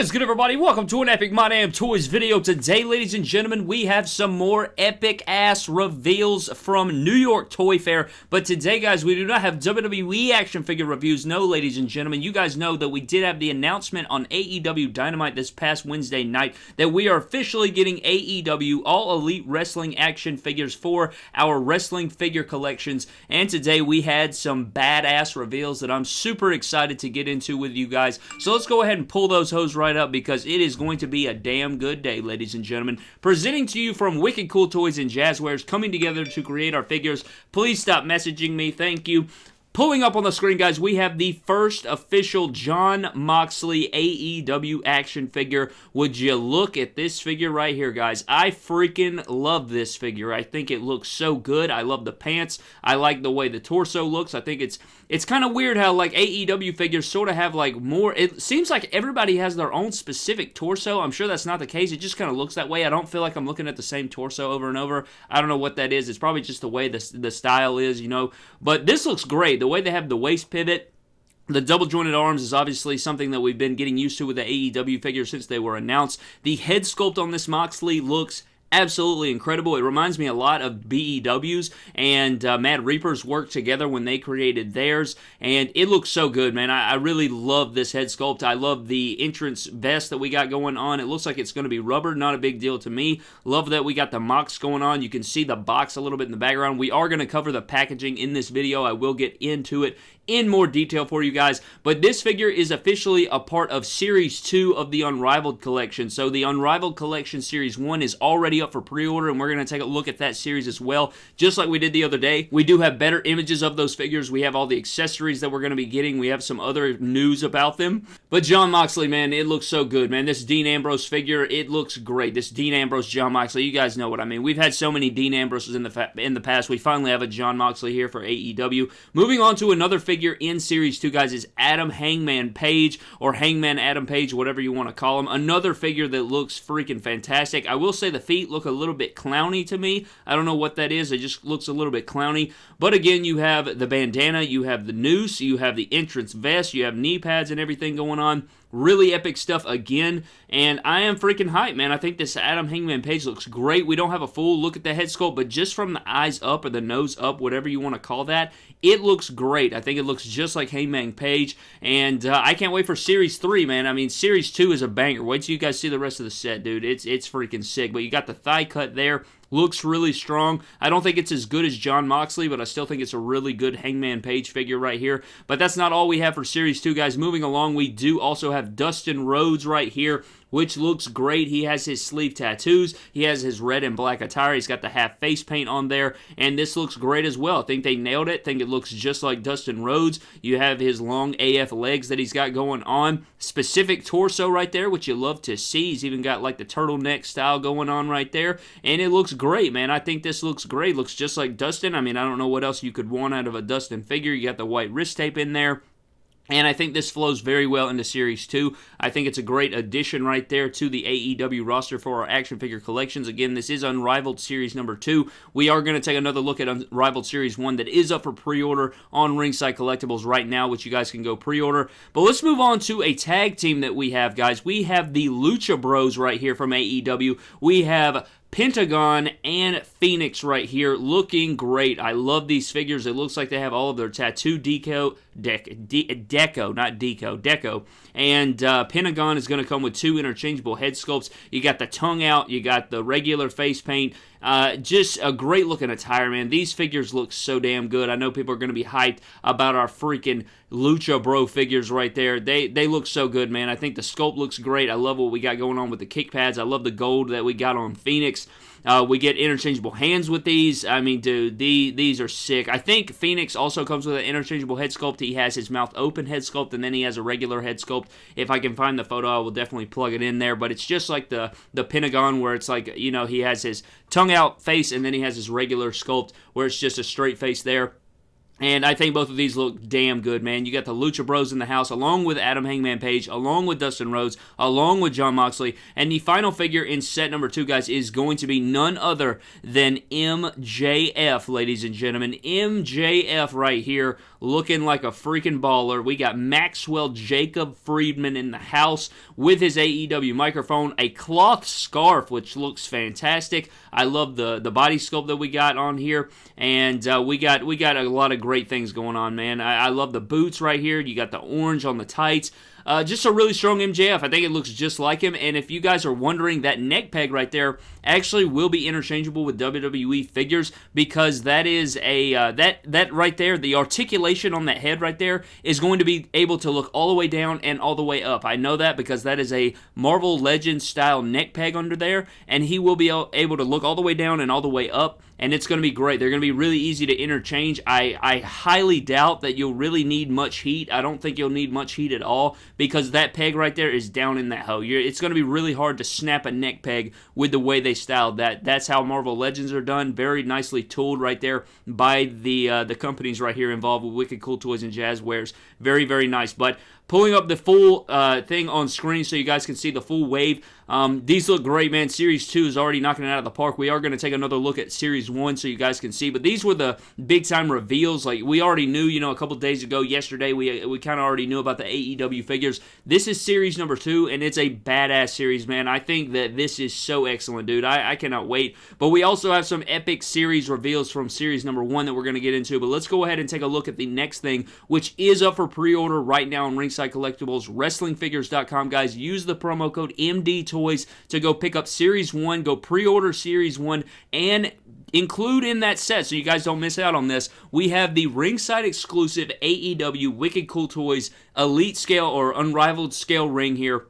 What is good, everybody? Welcome to an Epic My Damn Toys video. Today, ladies and gentlemen, we have some more epic-ass reveals from New York Toy Fair. But today, guys, we do not have WWE action figure reviews. No, ladies and gentlemen, you guys know that we did have the announcement on AEW Dynamite this past Wednesday night that we are officially getting AEW All Elite Wrestling action figures for our wrestling figure collections. And today, we had some badass reveals that I'm super excited to get into with you guys. So let's go ahead and pull those hose right up because it is going to be a damn good day, ladies and gentlemen. Presenting to you from Wicked Cool Toys and Jazwares, coming together to create our figures. Please stop messaging me. Thank you. Pulling up on the screen, guys, we have the first official Jon Moxley AEW action figure. Would you look at this figure right here, guys? I freaking love this figure. I think it looks so good. I love the pants. I like the way the torso looks. I think it's it's kind of weird how like AEW figures sort of have like more. It seems like everybody has their own specific torso. I'm sure that's not the case. It just kind of looks that way. I don't feel like I'm looking at the same torso over and over. I don't know what that is. It's probably just the way the the style is, you know. But this looks great the way they have the waist pivot. The double jointed arms is obviously something that we've been getting used to with the AEW figures since they were announced. The head sculpt on this Moxley looks absolutely incredible. It reminds me a lot of BEW's and uh, Mad Reapers worked together when they created theirs, and it looks so good, man. I, I, really love this head sculpt. I love the entrance vest that we got going on. It looks like it's going to be rubber, not a big deal to me. Love that we got the Mox going on. You can see the box a little bit in the background. We are going to cover the packaging in this video. I will get into it in more detail for you guys. But this figure is officially a part of Series 2 of the Unrivaled Collection. So the Unrivaled Collection Series 1 is already up for pre-order, and we're going to take a look at that series as well, just like we did the other day. We do have better images of those figures. We have all the accessories that we're going to be getting. We have some other news about them. But Jon Moxley, man, it looks so good, man. This Dean Ambrose figure, it looks great. This Dean Ambrose, Jon Moxley, you guys know what I mean. We've had so many Dean Ambroses in the in the past. We finally have a Jon Moxley here for AEW. Moving on to another figure figure in Series 2, guys, is Adam Hangman Page, or Hangman Adam Page, whatever you want to call him. Another figure that looks freaking fantastic. I will say the feet look a little bit clowny to me. I don't know what that is. It just looks a little bit clowny. But again, you have the bandana, you have the noose, you have the entrance vest, you have knee pads and everything going on. Really epic stuff again, and I am freaking hyped, man. I think this Adam Hangman Page looks great. We don't have a full look at the head sculpt, but just from the eyes up or the nose up, whatever you want to call that, it looks great. I think it looks just like Hangman Page, and uh, I can't wait for Series 3, man. I mean, Series 2 is a banger. Wait till you guys see the rest of the set, dude. It's, it's freaking sick, but you got the thigh cut there looks really strong. I don't think it's as good as Jon Moxley, but I still think it's a really good Hangman Page figure right here. But that's not all we have for Series 2, guys. Moving along, we do also have Dustin Rhodes right here which looks great. He has his sleeve tattoos. He has his red and black attire. He's got the half face paint on there, and this looks great as well. I think they nailed it. I think it looks just like Dustin Rhodes. You have his long AF legs that he's got going on. Specific torso right there, which you love to see. He's even got like the turtleneck style going on right there, and it looks great, man. I think this looks great. Looks just like Dustin. I mean, I don't know what else you could want out of a Dustin figure. You got the white wrist tape in there. And I think this flows very well into Series 2. I think it's a great addition right there to the AEW roster for our action figure collections. Again, this is Unrivaled Series number 2. We are going to take another look at Unrivaled Series 1 that is up for pre-order on Ringside Collectibles right now, which you guys can go pre-order. But let's move on to a tag team that we have, guys. We have the Lucha Bros right here from AEW. We have Pentagon and Fénix right here looking great. I love these figures. It looks like they have all of their tattoo deco, dec, de, deco, not deco, deco. And uh, Pentagon is going to come with two interchangeable head sculpts. You got the tongue out, you got the regular face paint. Uh, just a great looking attire, man. These figures look so damn good. I know people are going to be hyped about our freaking Lucha Bro figures right there. They they look so good, man. I think the sculpt looks great. I love what we got going on with the kick pads. I love the gold that we got on Fénix. Uh, we get interchangeable hands with these. I mean, dude, the, these are sick. I think Fénix also comes with an interchangeable head sculpt. He has his mouth open head sculpt, and then he has a regular head sculpt. If I can find the photo, I will definitely plug it in there. But it's just like the, the Pentagon, where it's like, you know, he has his tongue out face, and then he has his regular sculpt, where it's just a straight face there. And I think both of these look damn good, man. You got the Lucha Bros in the house, along with Adam Hangman Page, along with Dustin Rhodes, along with Jon Moxley. And the final figure in set number two, guys, is going to be none other than MJF, ladies and gentlemen. MJF right here looking like a freaking baller. We got Maxwell Jacob Friedman in the house with his AEW microphone, a cloth scarf, which looks fantastic. I love the the body sculpt that we got on here, and uh, we got we got a lot of great things going on, man. I, I love the boots right here. You got the orange on the tights. Uh, just a really strong MJF. I think it looks just like him. And if you guys are wondering, that neck peg right there actually will be interchangeable with WWE figures because that is a uh, that that right there, the articulation on that head right there is going to be able to look all the way down and all the way up. I know that because that is a Marvel Legends style neck peg under there, and he will be able to look all the way down and all the way up and it's going to be great. They're going to be really easy to interchange. I, I highly doubt that you'll really need much heat. I don't think you'll need much heat at all because that peg right there is down in that hole. You're, it's going to be really hard to snap a neck peg with the way they styled that. That's how Marvel Legends are done. Very nicely tooled right there by the uh, the companies right here involved with Wicked Cool Toys and Jazwares. Very, very nice. But pulling up the full uh, thing on screen so you guys can see the full wave. Um, these look great, man. Series 2 is already knocking it out of the park. We are going to take another look at Series 1 so you guys can see. But these were the big time reveals. Like, we already knew, you know, a couple days ago, yesterday, we, we kind of already knew about the AEW figures. This is Series number 2, and it's a badass series, man. I think that this is so excellent, dude. I, I cannot wait. But we also have some epic series reveals from Series number 1 that we're going to get into. But let's go ahead and take a look at the next thing, which is up for pre order right now on Ringside Collectibles, WrestlingFigures.com, guys. Use the promo code MD Toys to go pick up Series 1, go pre order Series 1, and include in that set so you guys don't miss out on this we have the ringside exclusive aew wicked cool toys elite scale or unrivaled scale ring here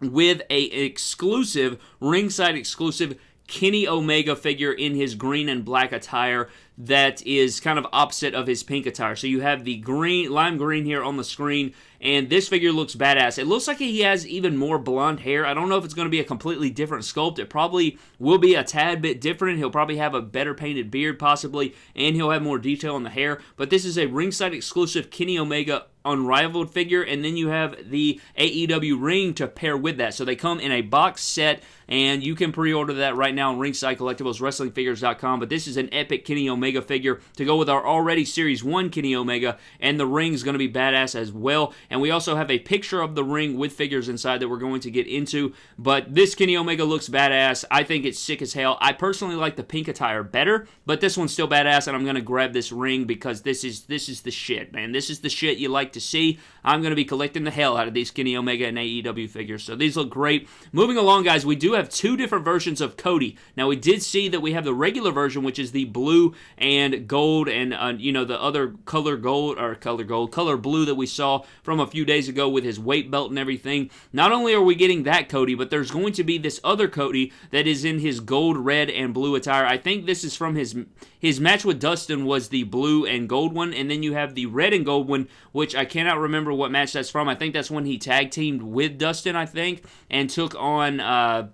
with a exclusive ringside exclusive Kenny Omega figure in his green and black attire that is kind of opposite of his pink attire. So you have the green, lime green here on the screen, and this figure looks badass. It looks like he has even more blonde hair. I don't know if it's going to be a completely different sculpt. It probably will be a tad bit different. He'll probably have a better painted beard, possibly, and he'll have more detail on the hair. But this is a ringside exclusive Kenny Omega unrivaled figure, and then you have the AEW ring to pair with that. So they come in a box set, and you can pre-order that right now on Ringside Collectibles, WrestlingFigures.com. But this is an epic Kenny Omega figure to go with our already Series 1 Kenny Omega, and the ring is going to be badass as well. And we also have a picture of the ring with figures inside that we're going to get into. But this Kenny Omega looks badass. I think it's sick as hell. I personally like the pink attire better, but this one's still badass, and I'm going to grab this ring because this is this is the shit, man. This is the shit you like to see. I'm to be collecting the hell out of these Kenny Omega and AEW figures. So these look great. Moving along, guys, we do have two different versions of Cody. Now, we did see that we have the regular version, which is the blue and gold and, uh, you know, the other color gold, or color gold, color blue that we saw from a few days ago with his weight belt and everything. Not only are we getting that Cody, but there's going to be this other Cody that is in his gold, red, and blue attire. I think this is from his his match with Dustin was the blue and gold one, and then you have the red and gold one, which I cannot remember what match that's from. I think that's when he tag teamed with Dustin, I think, and took on uh,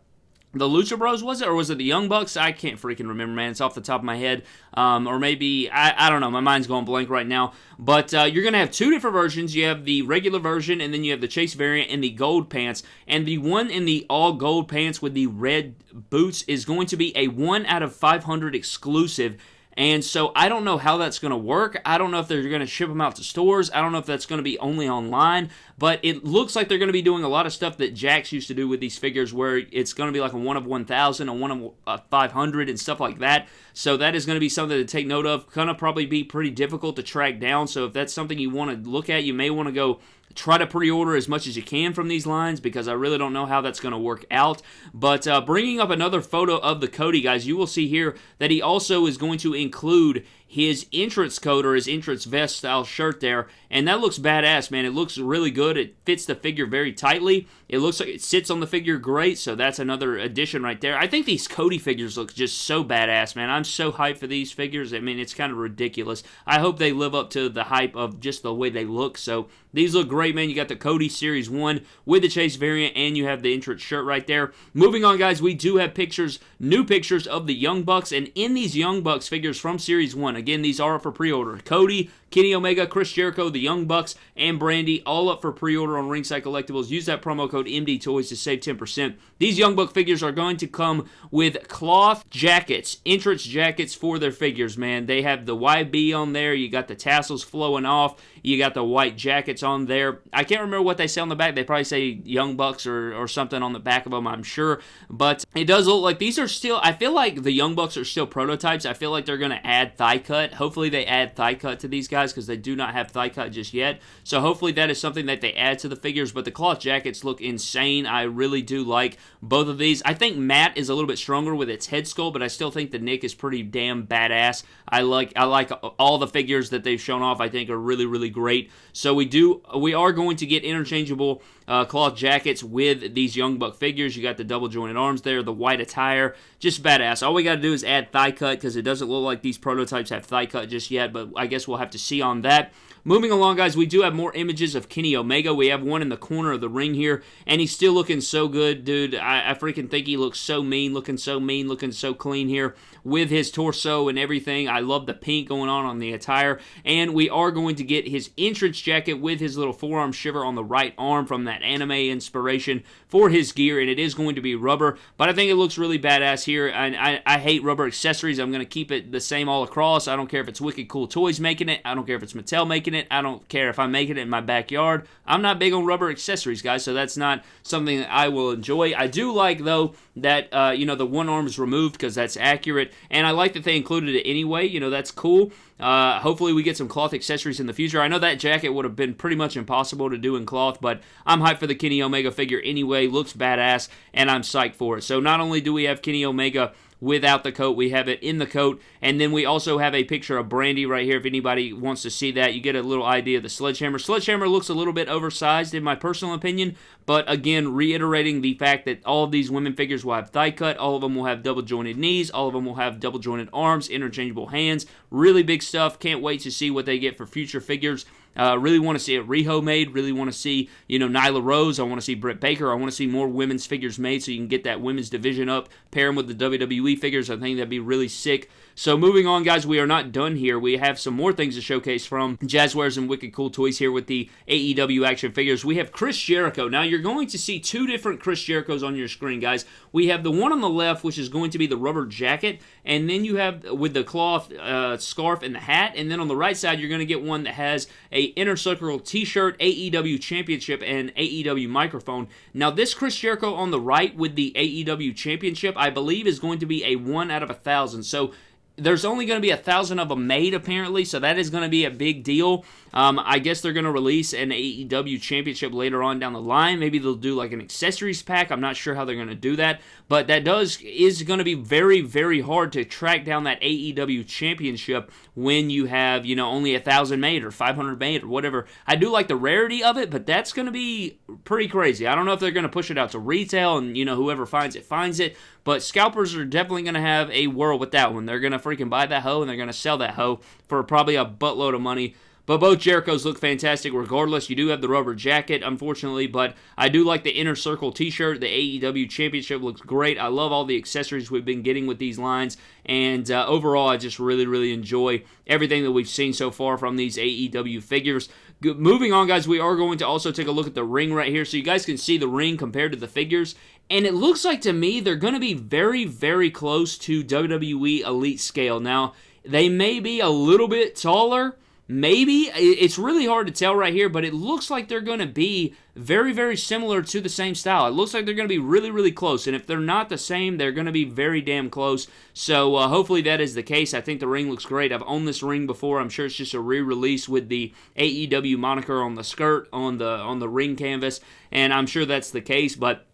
the Lucha Bros, was it? Or was it the Young Bucks? I can't freaking remember, man. It's off the top of my head. Um, or maybe, I, I don't know. My mind's going blank right now. But uh, you're going to have two different versions. You have the regular version, and then you have the Chase variant and the gold pants. And the one in the all gold pants with the red boots is going to be a 1 out of 500 exclusive and so I don't know how that's going to work. I don't know if they're going to ship them out to stores. I don't know if that's going to be only online. But it looks like they're going to be doing a lot of stuff that Jakks used to do with these figures, where it's going to be like a one of 1,000, a one of uh, 500, and stuff like that. So that is going to be something to take note of. Going to probably be pretty difficult to track down. So if that's something you want to look at, you may want to go try to pre-order as much as you can from these lines because I really don't know how that's going to work out. But uh, bringing up another photo of the Cody, guys, you will see here that he also is going to include his entrance coat or his entrance vest style shirt there, and that looks badass, man. It looks really good. It fits the figure very tightly. It looks like it sits on the figure great, so that's another addition right there. I think these Cody figures look just so badass, man. I'm so hyped for these figures. I mean, it's kind of ridiculous. I hope they live up to the hype of just the way they look. So these look great, man. You got the Cody Series 1 with the Chase variant, and you have the entrance shirt right there. Moving on, guys, we do have pictures, new pictures of the Young Bucks, and in these Young Bucks figures from Series 1, Again, these are up for pre-order. Cody, Kenny Omega, Chris Jericho, the Young Bucks, and Brandi all up for pre-order on Ringside Collectibles. Use that promo code MD Toys to save 10%. These Young Buck figures are going to come with cloth jackets, entrance jackets for their figures, man. They have the YB on there. You got the tassels flowing off. You got the white jackets on there. I can't remember what they say on the back. They probably say Young Bucks or, or something on the back of them, I'm sure. But it does look like these are still, I feel like the Young Bucks are still prototypes. I feel like they're going to add thigh cut. Hopefully they add thigh cut to these guys because they do not have thigh cut just yet. So hopefully that is something that they add to the figures. But the cloth jackets look insane. I really do like both of these. I think Matt is a little bit stronger with its head sculpt, but I still think the Nick is pretty damn badass. I like I like all the figures that they've shown off. I think are really really great. So we do we are going to get interchangeable uh, cloth jackets with these Young Buck figures. You got the double jointed arms there, the white attire, just badass. All we got to do is add thigh cut because it doesn't look like these prototypes have thigh cut just yet, but I guess we'll have to see on that. Moving along, guys, we do have more images of Kenny Omega. We have one in the corner of the ring here, and he's still looking so good, dude. I, I freaking think he looks so mean, looking so mean, looking so clean here with his torso and everything. I love the pink going on on the attire, and we are going to get his entrance jacket with his little forearm shiver on the right arm from that anime inspiration for his gear, and it is going to be rubber, but I think it looks really badass here, and I, I hate rubber accessories. I'm going to keep it the same all across. I don't care if it's Wicked Cool Toys making it. I don't care if it's Mattel making it. I don't care if I'm making it in my backyard. I'm not big on rubber accessories, guys, so that's not something that I will enjoy. I do like, though, that, uh, you know, the one arm is removed because that's accurate, and I like that they included it anyway. You know, that's cool. Uh, hopefully, we get some cloth accessories in the future. I know that jacket would have been pretty much impossible to do in cloth, but I'm hyped for the Kenny Omega figure anyway. Looks badass, and I'm psyched for it. So, not only do we have Kenny Omega without the coat. We have it in the coat. And then we also have a picture of Brandi right here. If anybody wants to see that, you get a little idea of the Sledgehammer. Sledgehammer looks a little bit oversized in my personal opinion, but again, reiterating the fact that all of these women figures will have thigh cut, all of them will have double jointed knees, all of them will have double jointed arms, interchangeable hands. Really big stuff. Can't wait to see what they get for future figures. Uh, really want to see it Riho made. Really want to see, you know, Nyla Rose. I want to see Britt Baker. I want to see more women's figures made so you can get that women's division up. Pair them with the WWE figures. I think that'd be really sick. So moving on, guys, we are not done here. We have some more things to showcase from Jazwares and Wicked Cool Toys here with the AEW action figures. We have Chris Jericho. Now you're going to see two different Chris Jerichos on your screen, guys. We have the one on the left, which is going to be the rubber jacket, and then you have with the cloth uh, scarf and the hat, and then on the right side you're going to get one that has a inner circle T-shirt, AEW Championship, and AEW microphone. Now this Chris Jericho on the right with the AEW Championship, I believe, is going to be a one out of a thousand. So there's only going to be a thousand of them made apparently, so that is going to be a big deal. Um, I guess they're going to release an AEW championship later on down the line. Maybe they'll do like an accessories pack. I'm not sure how they're going to do that, but that does is going to be very very hard to track down that AEW championship when you have you know only a thousand made or 500 made or whatever. I do like the rarity of it, but that's going to be pretty crazy. I don't know if they're going to push it out to retail and you know whoever finds it finds it, but scalpers are definitely going to have a whirl with that one. They're going to freaking buy that hoe and they're going to sell that hoe for probably a buttload of money. But both Jerichos look fantastic regardless. You do have the rubber jacket, unfortunately, but I do like the inner circle t shirt. The AEW Championship looks great. I love all the accessories we've been getting with these lines. And uh, overall, I just really, really enjoy everything that we've seen so far from these AEW figures. Moving on, guys, we are going to also take a look at the ring right here so you guys can see the ring compared to the figures. And it looks like to me they're going to be very, very close to WWE Elite scale. Now, they may be a little bit taller Maybe. It's really hard to tell right here, but it looks like they're going to be very, very similar to the same style. It looks like they're going to be really, really close. And if they're not the same, they're going to be very damn close. So uh, hopefully that is the case. I think the ring looks great. I've owned this ring before. I'm sure it's just a re-release with the AEW moniker on the skirt, on the on the ring canvas. And I'm sure that's the case, but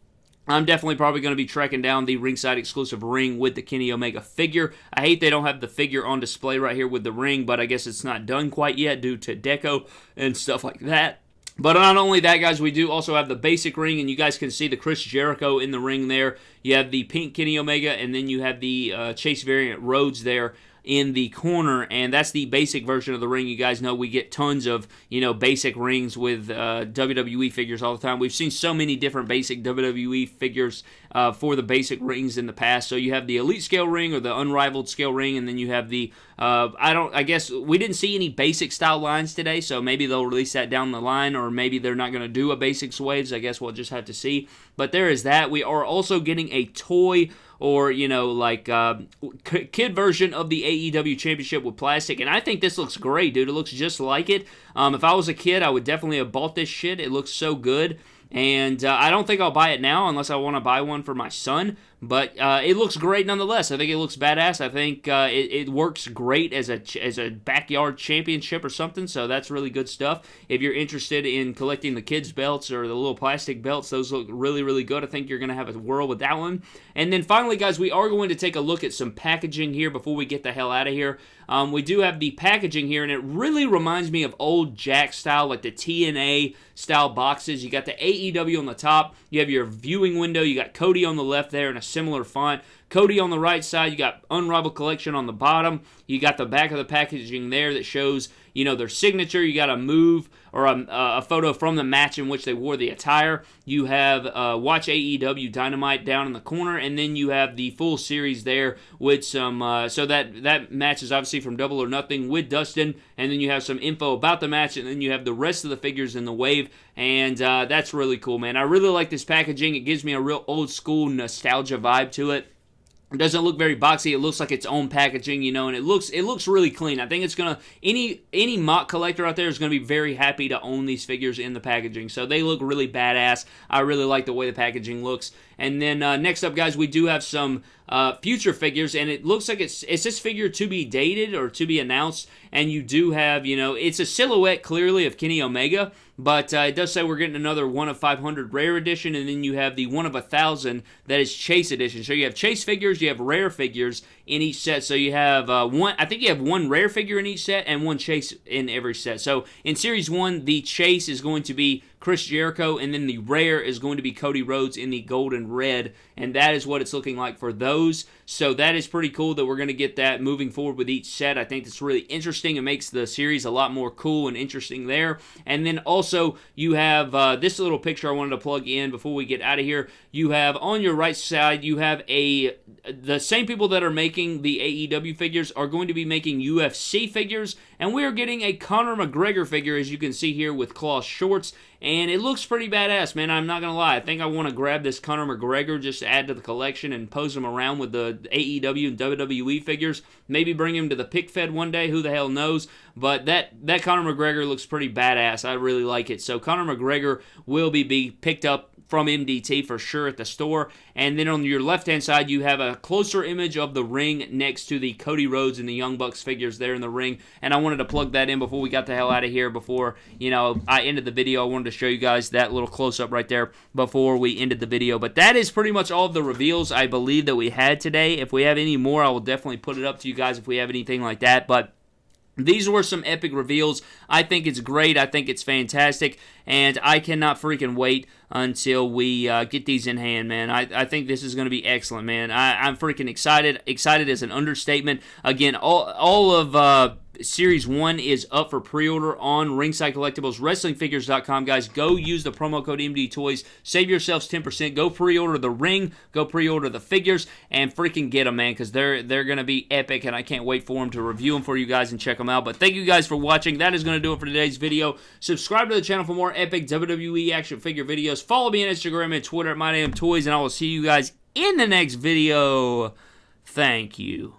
I'm definitely probably going to be tracking down the ringside exclusive ring with the Kenny Omega figure. I hate they don't have the figure on display right here with the ring, but I guess it's not done quite yet due to deco and stuff like that. But not only that, guys, we do also have the basic ring, and you guys can see the Chris Jericho in the ring there. You have the pink Kenny Omega, and then you have the uh, Chase variant Rhodes there in the corner, and that's the basic version of the ring. You guys know we get tons of you know basic rings with uh, WWE figures all the time. We've seen so many different basic WWE figures uh, for the basic rings in the past. So you have the Elite Scale ring or the Unrivaled Scale ring, and then you have the uh, I don't. I guess we didn't see any basic style lines today, so maybe they'll release that down the line, or maybe they're not going to do a basics waves. I guess we'll just have to see. But there is that. We are also getting a toy or you know like uh, kid version of the AEW Championship with plastic, and I think this looks great, dude. It looks just like it. Um, if I was a kid, I would definitely have bought this shit. It looks so good. And uh, I don't think I'll buy it now unless I want to buy one for my son. But uh, it looks great nonetheless. I think it looks badass. I think uh, it, it, works great as a as a backyard championship or something. So that's really good stuff. If you're interested in collecting the kids' belts or the little plastic belts, those look really really good. I think you're gonna have a whirl with that one. And then finally, guys, we are going to take a look at some packaging here before we get the hell out of here. Um, we do have the packaging here, and it really reminds me of old Jack style, like the TNA style boxes. You got the AEW on the top. You have your viewing window. You got Cody on the left there, and a similar font. Cody on the right side, you got Unrivaled Collection on the bottom. You got the back of the packaging there that shows, you know, their signature. You got a move or a, a photo from the match in which they wore the attire. You have uh, Watch AEW Dynamite down in the corner, and then you have the full series there with some. Uh, so that that match is obviously from Double or Nothing with Dustin, and then you have some info about the match, and then you have the rest of the figures in the wave, and uh, that's really cool, man. I really like this packaging. It gives me a real old school nostalgia vibe to it. It doesn't look very boxy. It looks like its own packaging, you know, and it looks it looks really clean. I think it's gonna any any mock collector out there is gonna be very happy to own these figures in the packaging. So they look really badass. I really like the way the packaging looks. And then uh, next up, guys, we do have some uh, future figures, and it looks like it's it's this figure to be dated or to be announced. And you do have, you know, it's a silhouette clearly of Kenny Omega, but uh, it does say we're getting another one of 500 rare edition, and then you have the one of a thousand that is chase edition. So you have chase figures, you have rare figures in each set. So you have uh, one, I think you have one rare figure in each set and one chase in every set. So in series one, the chase is going to be Chris Jericho, and then the rare is going to be Cody Rhodes in the gold and red, and that is what it's looking like for those. So that is pretty cool that we're going to get that moving forward with each set. I think that's really interesting. It makes the series a lot more cool and interesting there. And then also you have uh, this little picture I wanted to plug in before we get out of here. You have on your right side, you have a the same people that are making the AEW figures are going to be making UFC figures, and we are getting a Conor McGregor figure, as you can see here, with cloth shorts, and it looks pretty badass, man. I'm not gonna lie. I think I want to grab this Conor McGregor just to add to the collection and pose him around with the AEW and WWE figures. Maybe bring him to the pick fed one day. Who the hell knows? But that that Conor McGregor looks pretty badass. I really like it. So Conor McGregor will be, be picked up from MDT for sure at the store. And then on your left hand side, you have a closer image of the ring next to the Cody Rhodes and the Young Bucks figures there in the ring. And I wanted to plug that in before we got the hell out of here. Before you know, I ended the video. I wanted to show you guys that little close up right there before we ended the video. But that is pretty much all of the reveals I believe that we had today. If we have any more, I will definitely put it up to you guys if we have anything like that. But these were some epic reveals. I think it's great. I think it's fantastic. And I cannot freaking wait until we uh, get these in hand, man. I, I think this is going to be excellent, man. I, I'm freaking excited. Excited is an understatement. Again, all, all of. Uh, Series 1 is up for pre-order on Ringside Collectibles, WrestlingFigures.com. Guys, go use the promo code MD Toys. Save yourselves 10%. Go pre-order the ring. Go pre-order the figures. And freaking get them, man, because they're, they're going to be epic, and I can't wait for them to review them for you guys and check them out. But thank you guys for watching. That is going to do it for today's video. Subscribe to the channel for more epic WWE action figure videos. Follow me on Instagram and Twitter at MyDamnToys, and I will see you guys in the next video. Thank you.